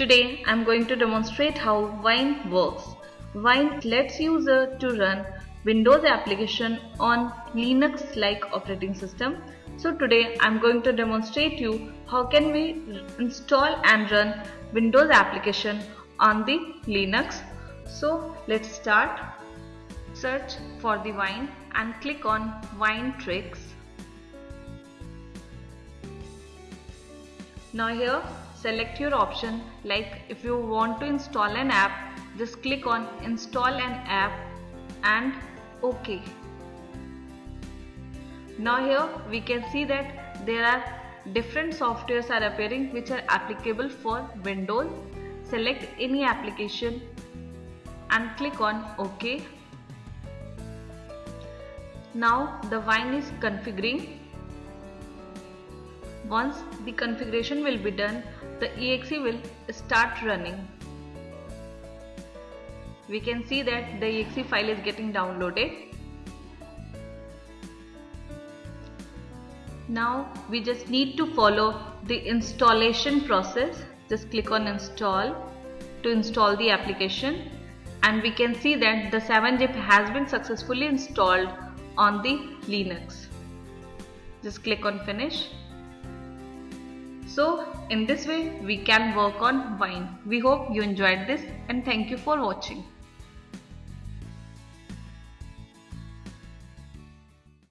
Today I'm going to demonstrate how Wine works. Wine lets user to run Windows application on Linux like operating system. So today I'm going to demonstrate you how can we install and run Windows application on the Linux. So let's start. Search for the Wine and click on Winetricks. Now here select your option like if you want to install an app just click on install an app and OK. Now here we can see that there are different softwares are appearing which are applicable for Windows. Select any application and click on OK. Now the wine is configuring once the configuration will be done, the exe will start running. We can see that the exe file is getting downloaded. Now we just need to follow the installation process. Just click on install to install the application and we can see that the 7-zip has been successfully installed on the Linux. Just click on finish so in this way we can work on wine. We hope you enjoyed this and thank you for watching.